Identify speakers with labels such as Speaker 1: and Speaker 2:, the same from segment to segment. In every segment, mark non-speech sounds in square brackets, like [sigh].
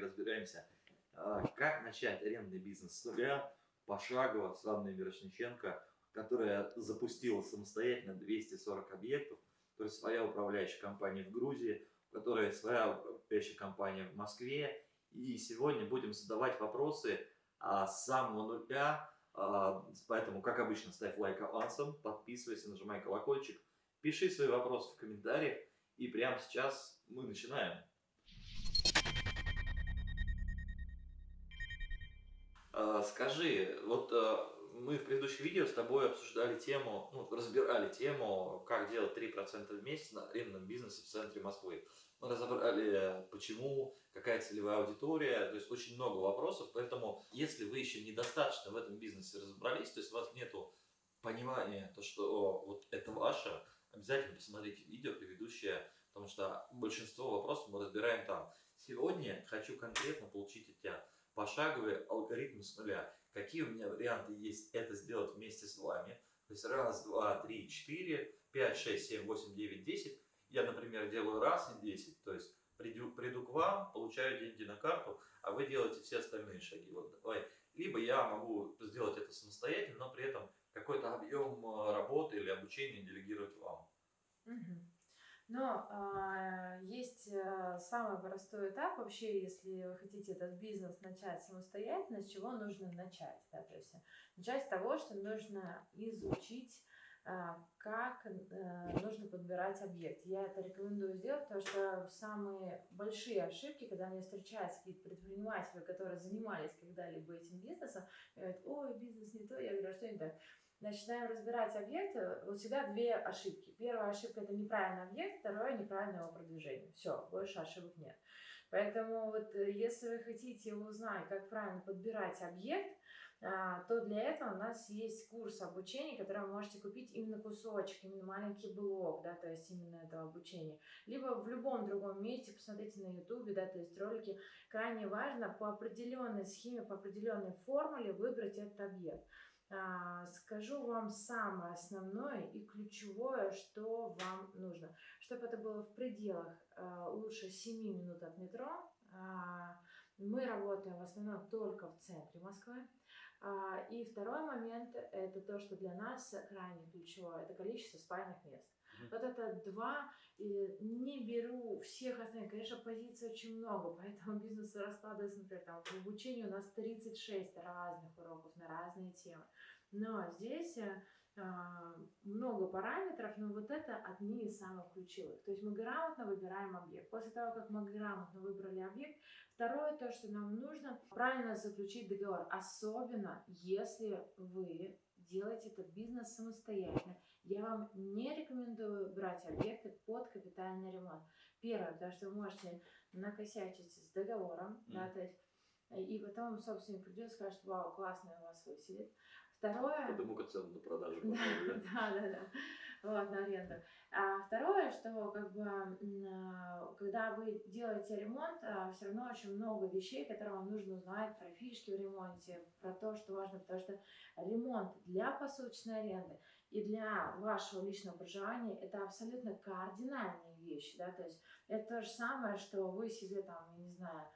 Speaker 1: разбираемся, а, как начать арендный бизнес с нуля, пошагово, с Анной Мирошниченко, которая запустила самостоятельно 240 объектов, то есть своя управляющая компания в Грузии, у которой своя управляющая компания в Москве. И сегодня будем задавать вопросы а, с самого нуля, а, поэтому, как обычно, ставь лайк авансом, подписывайся, нажимай колокольчик, пиши свои вопросы в комментариях, и прямо сейчас мы начинаем. Скажи, вот а, мы в предыдущем видео с тобой обсуждали тему, ну, разбирали тему, как делать 3% в месяц на арендном бизнесе в центре Москвы. Мы разобрали, почему, какая целевая аудитория, то есть очень много вопросов, поэтому если вы еще недостаточно в этом бизнесе разобрались, то есть у вас нету понимания, то, что вот это ваше, обязательно посмотрите видео предыдущее, потому что большинство вопросов мы разбираем там. Сегодня хочу конкретно получить от тебя пошаговый алгоритм с нуля. Какие у меня варианты есть это сделать вместе с вами? То есть раз, два, три, четыре, пять, шесть, семь, восемь, девять, десять. Я, например, делаю раз и десять. То есть приду, приду к вам, получаю деньги на карту, а вы делаете все остальные шаги. Вот давай. Либо я могу сделать это самостоятельно, но при этом какой-то объем э, работы или обучения делегировать вам.
Speaker 2: Угу. Но э, есть э, самый простой этап вообще, если вы хотите этот бизнес начать самостоятельно, с чего нужно начать. Да? То есть начать с того, что нужно изучить э, как э, нужно подбирать объект. Я это рекомендую сделать, потому что самые большие ошибки, когда мне встречаются какие-то предприниматели, которые занимались когда-либо этим бизнесом, говорят, ой, бизнес не то, я говорю, а что не так? Начинаем разбирать объекты, вот всегда две ошибки. Первая ошибка – это неправильный объект, второе – неправильное его продвижение. Все, больше ошибок нет. Поэтому вот э, если вы хотите узнать, как правильно подбирать объект, а, то для этого у нас есть курс обучения, который вы можете купить именно кусочек, именно маленький блок, да, то есть именно этого обучения. Либо в любом другом месте, посмотрите на ютубе, да, то есть ролики. Крайне важно по определенной схеме, по определенной формуле выбрать этот объект. А, скажу вам самое основное и ключевое, что вам нужно. Чтобы это было в пределах а, лучше 7 минут от метро. А, мы работаем в основном только в центре Москвы. И второй момент – это то, что для нас крайне ключевое – это количество спальных мест. Mm-hmm. Вот это два, не беру всех остальных. Конечно, позиций очень много, [laughs] поэтому бизнес раскладывается, например, там, в обучении у нас 36 разных уроков на разные темы. Но здесь э, много параметров, но вот это одни из самых ключевых. То есть мы грамотно выбираем объект. После того, как мы грамотно выбрали объект, второе то, что нам нужно, правильно заключить договор. Особенно, если вы делаете этот бизнес самостоятельно. Я вам не рекомендую брать объекты под капитальный ремонт. Первое, потому что вы можете накосячить с договором, mm. да, то есть и потом собственник придет и скажет, вау, классно у вас выселит. Второе...
Speaker 1: Подыму-ка цену на продажу. [laughs]
Speaker 2: Да, да, да. Вот, на аренду. А второе, что как бы, а, когда вы делаете ремонт, а, все равно очень много вещей, которые вам нужно узнать про фишки в ремонте, про то, что важно, потому что ремонт для посуточной аренды и для вашего личного проживания это абсолютно кардинальные вещи, да, то есть это то же самое, что вы себе там, я не знаю,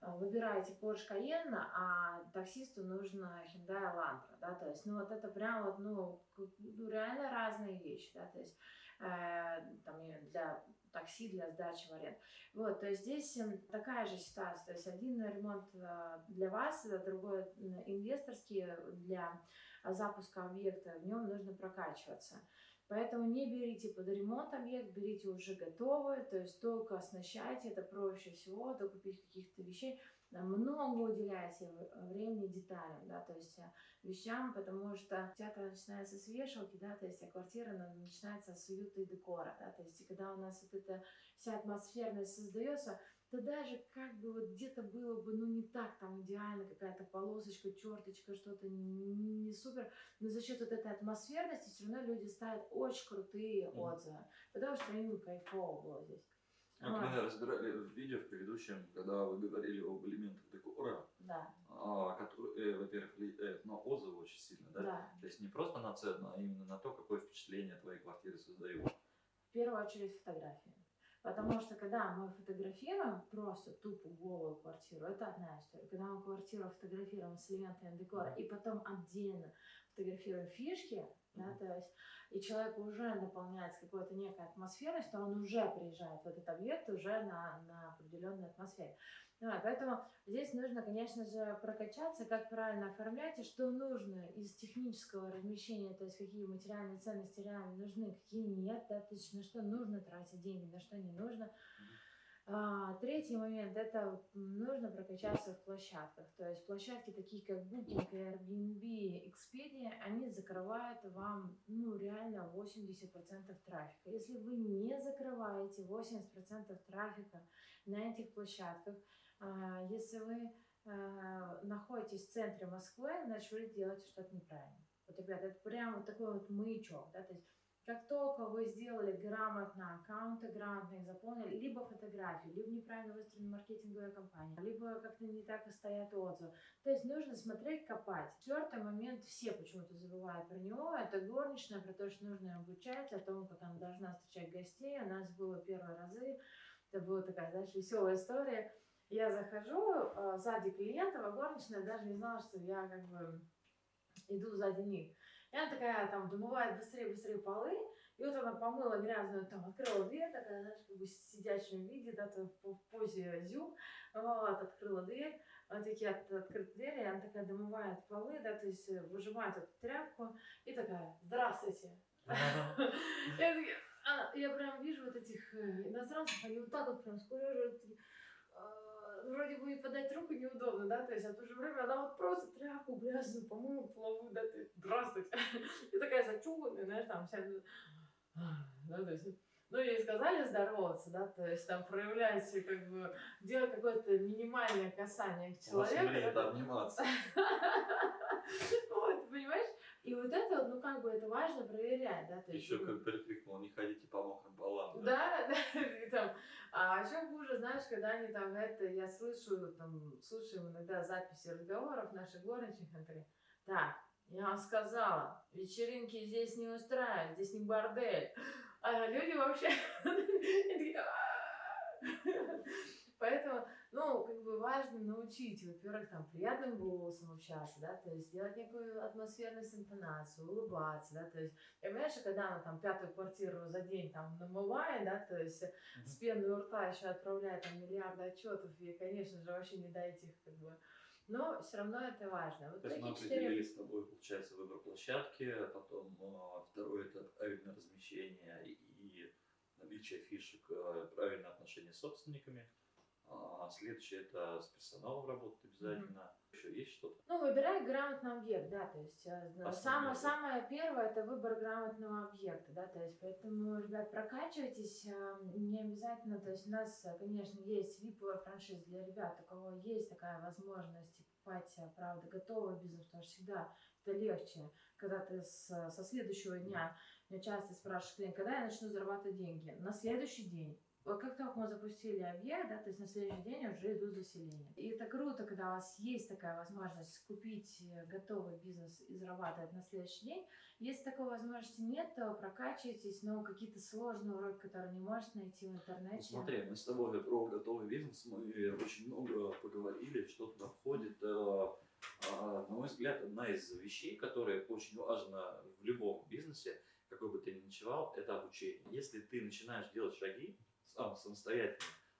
Speaker 2: выбираете Porsche Cayenne, а таксисту нужно Hyundai Elantra, да, то есть, ну, вот это прям вот, ну, ну реально разные вещи, да, то есть, э, там, для такси, для сдачи в аренду. Вот, то есть здесь эм, такая же ситуация, то есть один ремонт э, для вас, другой инвесторский для запуска объекта, в нем нужно прокачиваться. Поэтому не берите под ремонт объект, берите уже готовый, то есть только оснащайте, это проще всего, докупить каких-то вещей. Много уделяйте времени деталям, да, то есть э, вещам, потому что театр начинается с вешалки, да, то есть а квартира начинается с уюта и декора, да, то есть когда у нас вот эта вся атмосферность создается, то даже как бы вот где-то было бы, ну, не так там идеально, какая-то полосочка, черточка, что-то не, не супер, но за счет вот этой атмосферности все равно люди ставят очень крутые mm. отзывы, потому что им кайфово было здесь.
Speaker 1: Как а. мы разбирали в видео в предыдущем, когда вы говорили об элементах декора,
Speaker 2: да.
Speaker 1: а, которые, э, во-первых, влияют на отзывы очень сильно, да?
Speaker 2: да?
Speaker 1: То есть не просто на цену, а именно на то, какое впечатление твоей квартиры создают.
Speaker 2: В первую очередь фотографии. Потому что когда мы фотографируем просто тупо голую квартиру, это одна история. Когда мы квартиру фотографируем с элементами декора и потом отдельно фотографируем фишки, да, то есть и человек уже наполняется какой-то некой атмосферой, что он уже приезжает в этот объект уже на, на определенной атмосфере. Да, поэтому здесь нужно, конечно же, прокачаться, как правильно оформлять и что нужно из технического размещения, то есть какие материальные ценности реально нужны, какие нет, да, то есть на что нужно тратить деньги, на что не нужно. А, третий момент – это нужно прокачаться в площадках. То есть площадки такие, как Booking, Airbnb, Expedia, они закрывают вам ну, реально 80% трафика. Если вы не закрываете 80% трафика на этих площадках, а, если вы а, находитесь в центре Москвы, значит, вы делаете что-то неправильно. Вот, ребята, это прям вот такой вот маячок, да, то есть как только вы сделали грамотно аккаунты, грамотно заполнили, либо фотографии, либо неправильно выстроена маркетинговая кампания, либо как-то не так и стоят отзывы. То есть нужно смотреть, копать. Четвертый момент, все почему-то забывают про него, это горничная, про то, что нужно обучать, о том, как она должна встречать гостей. У нас было первые разы, это была такая, знаешь, веселая история я захожу э, сзади клиента, а горничная даже не знала, что я как бы иду сзади них. И она такая там домывает быстрее-быстрее полы, и вот она помыла грязную, там, открыла дверь, такая, знаешь, как бы в сидячем виде, да, то в позе зю, вот, открыла дверь, вот такие от, открыты двери, и она такая домывает полы, да, то есть э, выжимает эту тряпку, и такая, здравствуйте. [laughs] Я прям вижу вот этих э, иностранцев, они вот так вот прям скулеживают, вроде бы и подать руку неудобно, да, то есть, а в то же время она вот просто тряпку грязную помыла половую, да, ты, здравствуйте, [laughs] и такая зачуханная, знаешь, там вся, да, то есть, ну, ей сказали здороваться, да, то есть там проявлять, как бы, делать какое-то минимальное касание к человеку. У вас
Speaker 1: обниматься. [laughs]
Speaker 2: Вот, понимаешь? И вот это, ну, как бы, это важно проверять, да, то
Speaker 1: есть. Еще ну как прикрикнул, не ходите по мокрым полам.
Speaker 2: Да, да, [laughs] и там, а еще хуже, знаешь, когда они там, это, я слышу, там, слушаю иногда записи разговоров наших горничных, говорят, так, я вам сказала, вечеринки здесь не устраивают, здесь не бордель. А люди вообще... [laughs] Поэтому, ну, как бы важно научить, во-первых, там, приятным голосом общаться, да, то есть сделать некую атмосферность, интонацию, улыбаться, да, то есть, я понимаю, что когда она там пятую квартиру за день там намывает, да, то есть mm-hmm. с пеной у рта еще отправляет там миллиарды отчетов, и, конечно же, вообще не дайте их, как бы, но все равно это важно.
Speaker 1: Вот То есть мы определили 4... с тобой, получается, выбор площадки, потом э, второй это правильное размещение и наличие фишек, э, правильное отношение с собственниками. А следующее это с персоналом работать обязательно. Mm-hmm. Еще есть что-то?
Speaker 2: Ну, выбирай грамотный объект, да, то есть э, самое, самое первое это выбор грамотного объекта, да, то есть поэтому, ребят, прокачивайтесь, э, не обязательно, то есть у нас, э, конечно, есть VIP франшиза для ребят, у кого есть такая возможность покупать, правда, готовый бизнес, потому что всегда это легче, когда ты с, со следующего дня, меня часто спрашивают клиент, когда я начну зарабатывать деньги? На следующий день как только мы запустили объект, да, то есть на следующий день уже идут заселения. И это круто, когда у вас есть такая возможность купить э, готовый бизнес и зарабатывать на следующий день. Если такой возможности нет, то прокачивайтесь, но какие-то сложные уроки, которые не можете найти в интернете. Ну,
Speaker 1: смотри, мы с тобой про готовый бизнес, мы очень много поговорили, что туда входит. Э, а, на мой взгляд, одна из вещей, которая очень важна в любом бизнесе, какой бы ты ни ночевал, это обучение. Если ты начинаешь делать шаги, сам самостоятельно,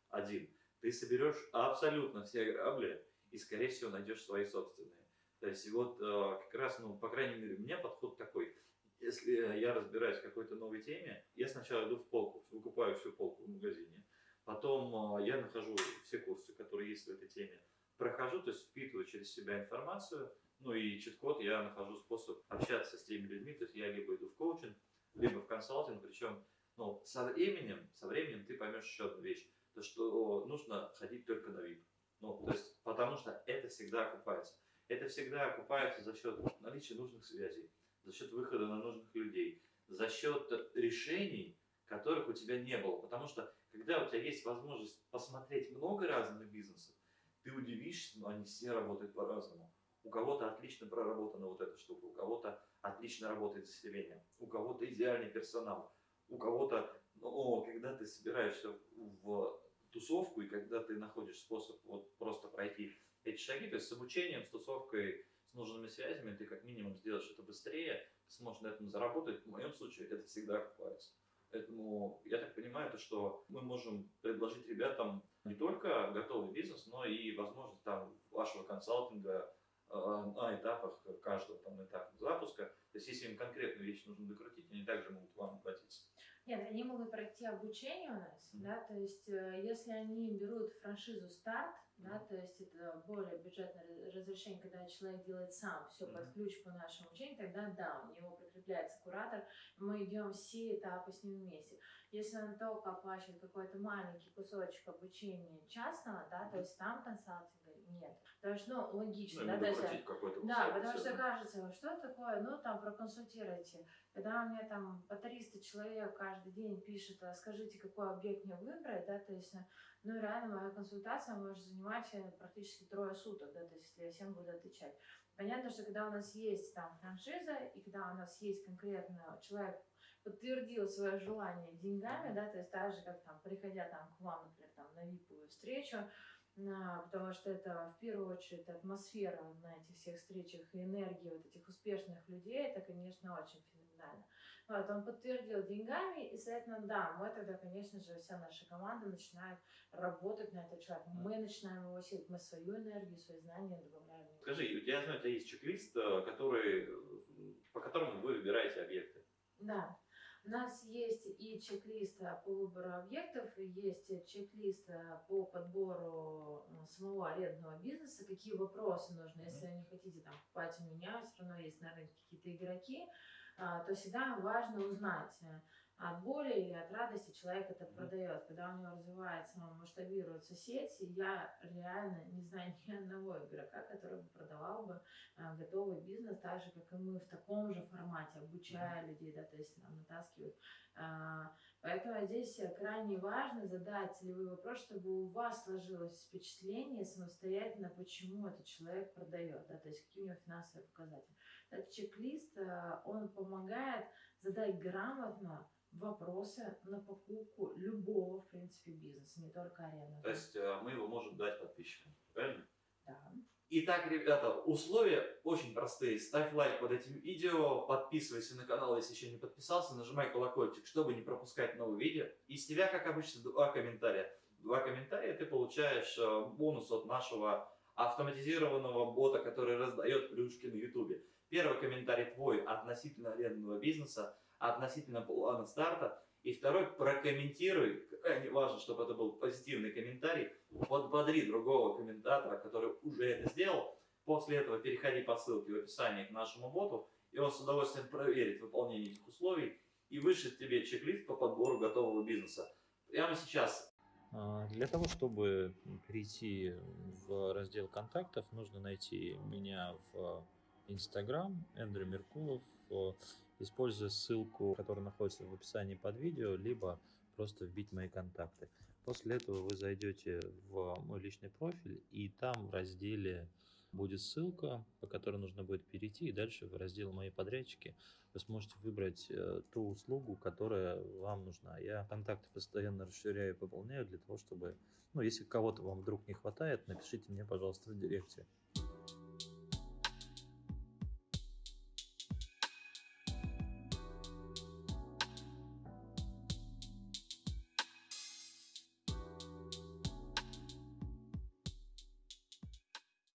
Speaker 1: один, ты соберешь абсолютно все грабли и, скорее всего, найдешь свои собственные. То есть, вот э, как раз, ну, по крайней мере, у меня подход такой. Если я разбираюсь в какой-то новой теме, я сначала иду в полку, выкупаю всю полку в магазине, потом э, я нахожу все курсы, которые есть в этой теме, прохожу, то есть впитываю через себя информацию, ну и чит-код, я нахожу способ общаться с теми людьми, то есть я либо иду в коучинг, либо в консалтинг, причем но со временем, со временем ты поймешь еще одну вещь, то что нужно ходить только на VIP. Ну, то есть, потому что это всегда окупается. Это всегда окупается за счет наличия нужных связей, за счет выхода на нужных людей, за счет решений, которых у тебя не было. Потому что, когда у тебя есть возможность посмотреть много разных бизнесов, ты удивишься, но они все работают по-разному. У кого-то отлично проработана вот эта штука, у кого-то отлично работает заселение, у кого-то идеальный персонал, у кого-то Но когда ты собираешься в тусовку и когда ты находишь способ вот просто пройти эти шаги, то есть с обучением, с тусовкой, с нужными связями, ты как минимум сделаешь это быстрее, ты сможешь на этом заработать. В моем случае это всегда окупается. Поэтому я так понимаю, то, что мы можем предложить ребятам не только готовый бизнес, но и возможность там вашего консалтинга э, на этапах каждого там этапа запуска. То есть если им конкретную вещь нужно докрутить, они также могут вам обратиться.
Speaker 2: Нет, они могут пройти обучение у нас, mm-hmm. да, то есть э, если они берут франшизу старт, да, то есть это более бюджетное разрешение, когда человек делает сам все mm-hmm. под ключ по нашему учению, тогда да, у него прикрепляется куратор, мы идем все этапы с ним вместе. Если он только оплачивает какой-то маленький кусочек обучения частного, да, то есть там консалтинга нет. Потому что, ну, логично,
Speaker 1: ну,
Speaker 2: да, есть, да, потому
Speaker 1: все,
Speaker 2: что кажется, что такое, ну, там, проконсультируйте. Когда у меня там по 300 человек каждый день пишет, а скажите, какой объект мне выбрать, да, то есть, ну, реально моя консультация может занимать э, практически трое суток, да, то есть, если я всем буду отвечать. Понятно, что когда у нас есть там франшиза, и когда у нас есть конкретно человек, подтвердил свое желание деньгами, да, то есть так же, как там, приходя там к вам, например, там, на виповую встречу, потому что это в первую очередь атмосфера на этих всех встречах и энергия вот этих успешных людей, это, конечно, очень феноменально. Вот, он подтвердил деньгами, и, соответственно, да, мы тогда, конечно же, вся наша команда начинает работать на этот человек. Мы начинаем его силить, мы свою энергию, свои знания добавляем.
Speaker 1: Скажи, у тебя, у тебя есть чек-лист, э, который, по которому вы выбираете объекты?
Speaker 2: Да. У нас есть и чек-лист по выбору объектов, и есть чек-лист по подбору э, самого арендного бизнеса, какие вопросы нужны. Если не хотите там покупать у меня, все равно есть на рынке какие-то игроки, то всегда важно узнать, э, от боли или от радости человек это продает. Когда у него развивается, масштабируется сеть, я реально не знаю ни одного игрока, который бы продавал бы а, готовый бизнес, так же, как и мы в таком же формате, обучая людей, да, то есть нам натаскивают. А, поэтому здесь крайне важно задать целевой вопрос, чтобы у вас сложилось впечатление самостоятельно, почему этот человек продает, да, то есть какие у него финансовые показатели. Этот чек-лист, а, он помогает задать грамотно вопросы на покупку любого, в принципе, бизнеса, не только аренды.
Speaker 1: То есть э, мы его можем дать подписчикам, правильно?
Speaker 2: Да.
Speaker 1: Итак, ребята, условия очень простые. Ставь лайк под этим видео, подписывайся на канал, если еще не подписался, нажимай колокольчик, чтобы не пропускать новые видео. И с тебя, как обычно, два комментария. Два комментария ты получаешь э, бонус от нашего автоматизированного бота, который раздает плюшки на ютубе. Первый комментарий твой относительно арендного бизнеса – относительно плана старта. И второй, прокомментируй, крайне важно, чтобы это был позитивный комментарий, подбодри другого комментатора, который уже это сделал. После этого переходи по ссылке в описании к нашему боту, и он с удовольствием проверит выполнение этих условий и вышлет тебе чек-лист по подбору готового бизнеса. Прямо сейчас.
Speaker 3: А, для того, чтобы перейти в раздел контактов, нужно найти меня в Instagram, Эндрю Меркулов, используя ссылку, которая находится в описании под видео, либо просто вбить мои контакты. После этого вы зайдете в мой личный профиль, и там в разделе будет ссылка, по которой нужно будет перейти, и дальше в раздел «Мои подрядчики» вы сможете выбрать э, ту услугу, которая вам нужна. Я контакты постоянно расширяю и пополняю для того, чтобы, ну, если кого-то вам вдруг не хватает, напишите мне, пожалуйста, в директе.